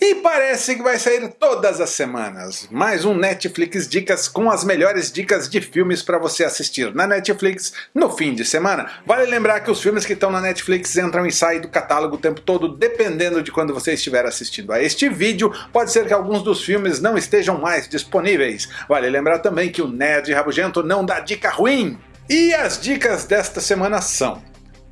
E parece que vai sair todas as semanas. Mais um Netflix Dicas com as melhores dicas de filmes para você assistir na Netflix no fim de semana. Vale lembrar que os filmes que estão na Netflix entram e saem do catálogo o tempo todo, dependendo de quando você estiver assistindo a este vídeo. Pode ser que alguns dos filmes não estejam mais disponíveis. Vale lembrar também que o Nerd Rabugento não dá dica ruim. E as dicas desta semana são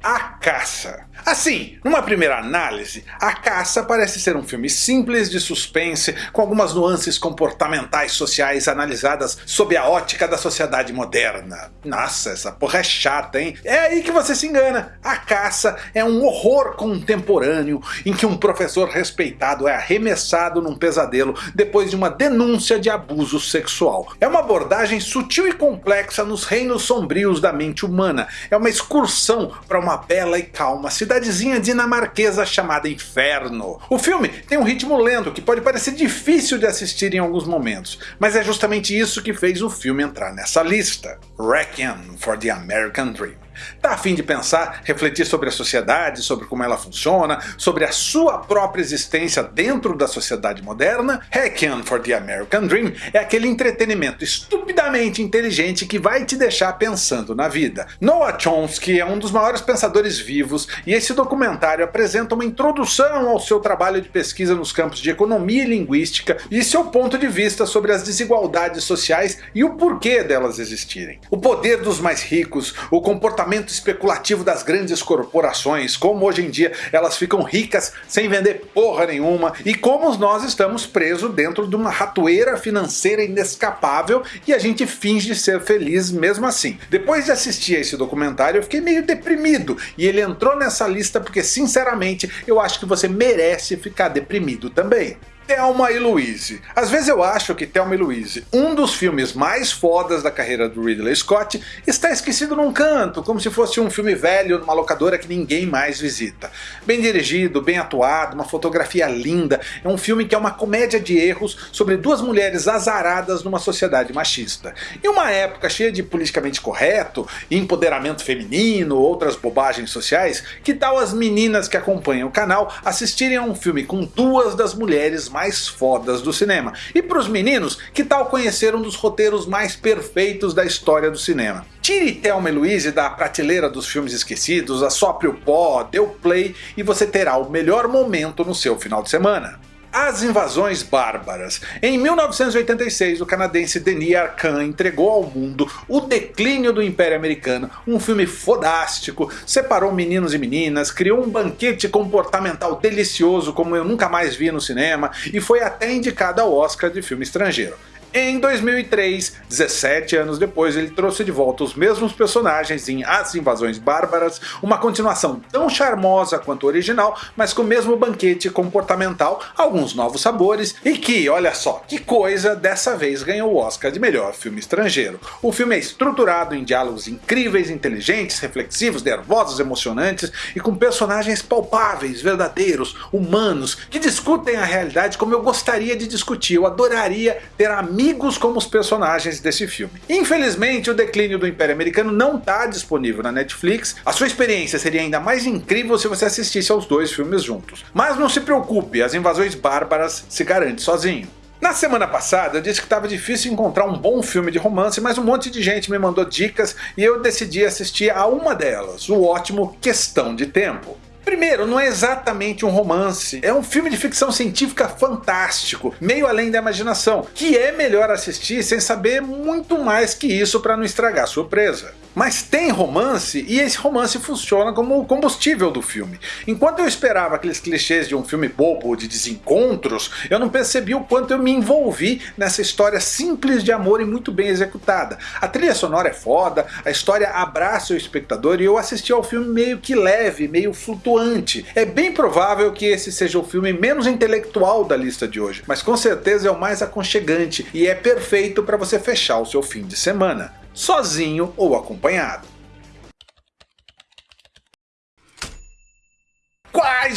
A Caça. Assim, numa primeira análise, A Caça parece ser um filme simples de suspense, com algumas nuances comportamentais sociais analisadas sob a ótica da sociedade moderna. Nossa, essa porra é chata, hein? É aí que você se engana. A Caça é um horror contemporâneo em que um professor respeitado é arremessado num pesadelo depois de uma denúncia de abuso sexual. É uma abordagem sutil e complexa nos reinos sombrios da mente humana. É uma excursão para uma bela e calma cidade cidadezinha dinamarquesa chamada Inferno. O filme tem um ritmo lento que pode parecer difícil de assistir em alguns momentos, mas é justamente isso que fez o filme entrar nessa lista. Requiem for the American Dream. Tá afim de pensar, refletir sobre a sociedade, sobre como ela funciona, sobre a sua própria existência dentro da sociedade moderna? Requiem for the American Dream é aquele entretenimento estupidamente inteligente que vai te deixar pensando na vida. Noah Chomsky é um dos maiores pensadores vivos e esse documentário apresenta uma introdução ao seu trabalho de pesquisa nos campos de economia e linguística e seu ponto de vista sobre as desigualdades sociais e o porquê delas existirem. O poder dos mais ricos, o comportamento comportamento especulativo das grandes corporações, como hoje em dia elas ficam ricas sem vender porra nenhuma, e como nós estamos presos dentro de uma ratoeira financeira inescapável e a gente finge ser feliz mesmo assim. Depois de assistir a esse documentário eu fiquei meio deprimido, e ele entrou nessa lista porque sinceramente eu acho que você merece ficar deprimido também. Thelma e Louise. Às vezes eu acho que Thelma e Louise, um dos filmes mais fodas da carreira do Ridley Scott, está esquecido num canto, como se fosse um filme velho numa locadora que ninguém mais visita. Bem dirigido, bem atuado, uma fotografia linda, é um filme que é uma comédia de erros sobre duas mulheres azaradas numa sociedade machista. Em uma época cheia de politicamente correto, empoderamento feminino, outras bobagens sociais, que tal as meninas que acompanham o canal assistirem a um filme com duas das mulheres mais fodas do cinema. E para os meninos, que tal conhecer um dos roteiros mais perfeitos da história do cinema? Tire Thelma e Louise da prateleira dos filmes esquecidos, assopre o pó, dê o play e você terá o melhor momento no seu final de semana. As Invasões Bárbaras. Em 1986, o canadense Denis Arcand entregou ao mundo O Declínio do Império Americano, um filme fodástico, separou meninos e meninas, criou um banquete comportamental delicioso como eu nunca mais vi no cinema e foi até indicado ao Oscar de filme estrangeiro. Em 2003, 17 anos depois, ele trouxe de volta os mesmos personagens em As Invasões Bárbaras, uma continuação tão charmosa quanto o original, mas com o mesmo banquete comportamental, alguns novos sabores, e que, olha só, que coisa, dessa vez ganhou o Oscar de melhor filme estrangeiro. O filme é estruturado em diálogos incríveis, inteligentes, reflexivos, nervosos, emocionantes e com personagens palpáveis, verdadeiros, humanos, que discutem a realidade como eu gostaria de discutir, eu adoraria ter amigos amigos como os personagens desse filme. Infelizmente o declínio do Império Americano não está disponível na Netflix, a sua experiência seria ainda mais incrível se você assistisse aos dois filmes juntos. Mas não se preocupe, as invasões bárbaras se garante sozinho. Na semana passada eu disse que estava difícil encontrar um bom filme de romance, mas um monte de gente me mandou dicas e eu decidi assistir a uma delas, o ótimo Questão de Tempo. Primeiro, não é exatamente um romance, é um filme de ficção científica fantástico, meio além da imaginação, que é melhor assistir sem saber muito mais que isso para não estragar a surpresa. Mas tem romance e esse romance funciona como o combustível do filme. Enquanto eu esperava aqueles clichês de um filme bobo de desencontros, eu não percebi o quanto eu me envolvi nessa história simples de amor e muito bem executada. A trilha sonora é foda, a história abraça o espectador e eu assisti ao filme meio que leve, meio flutuante. É bem provável que esse seja o filme menos intelectual da lista de hoje, mas com certeza é o mais aconchegante e é perfeito para você fechar o seu fim de semana sozinho ou acompanhado.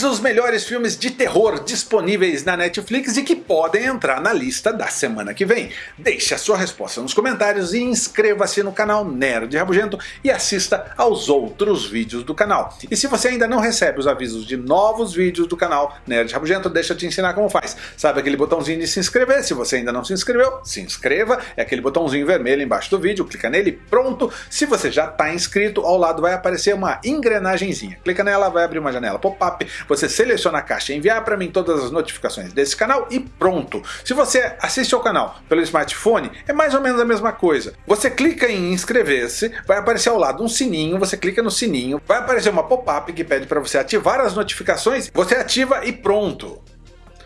Os melhores filmes de terror disponíveis na Netflix e que podem entrar na lista da semana que vem? Deixe a sua resposta nos comentários e inscreva-se no canal Nerd Rabugento e assista aos outros vídeos do canal. E se você ainda não recebe os avisos de novos vídeos do canal Nerd Rabugento, deixa eu te ensinar como faz. Sabe aquele botãozinho de se inscrever? Se você ainda não se inscreveu, se inscreva. É aquele botãozinho vermelho embaixo do vídeo, clica nele, pronto. Se você já está inscrito, ao lado vai aparecer uma engrenagemzinha. Clica nela, vai abrir uma janela pop-up você seleciona a caixa enviar para mim todas as notificações desse canal e pronto. Se você assiste ao canal pelo smartphone, é mais ou menos a mesma coisa. Você clica em inscrever-se, vai aparecer ao lado um sininho, você clica no sininho, vai aparecer uma pop-up que pede para você ativar as notificações, você ativa e pronto.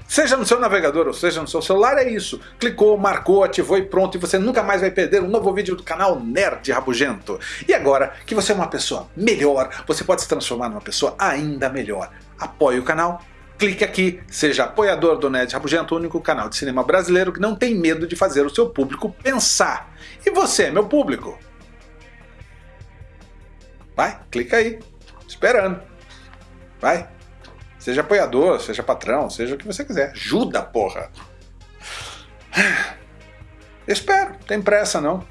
Seja no seu navegador ou seja no seu celular, é isso. Clicou, marcou, ativou e pronto, e você nunca mais vai perder um novo vídeo do canal Nerd Rabugento. E agora que você é uma pessoa melhor, você pode se transformar numa pessoa ainda melhor. Apoie o canal, clique aqui, seja apoiador do Nerd Rabugento, o único canal de cinema brasileiro que não tem medo de fazer o seu público pensar. E você, meu público? Vai, clica aí, esperando. Vai. Seja apoiador, seja patrão, seja o que você quiser. Ajuda, porra! espero, tem pressa não.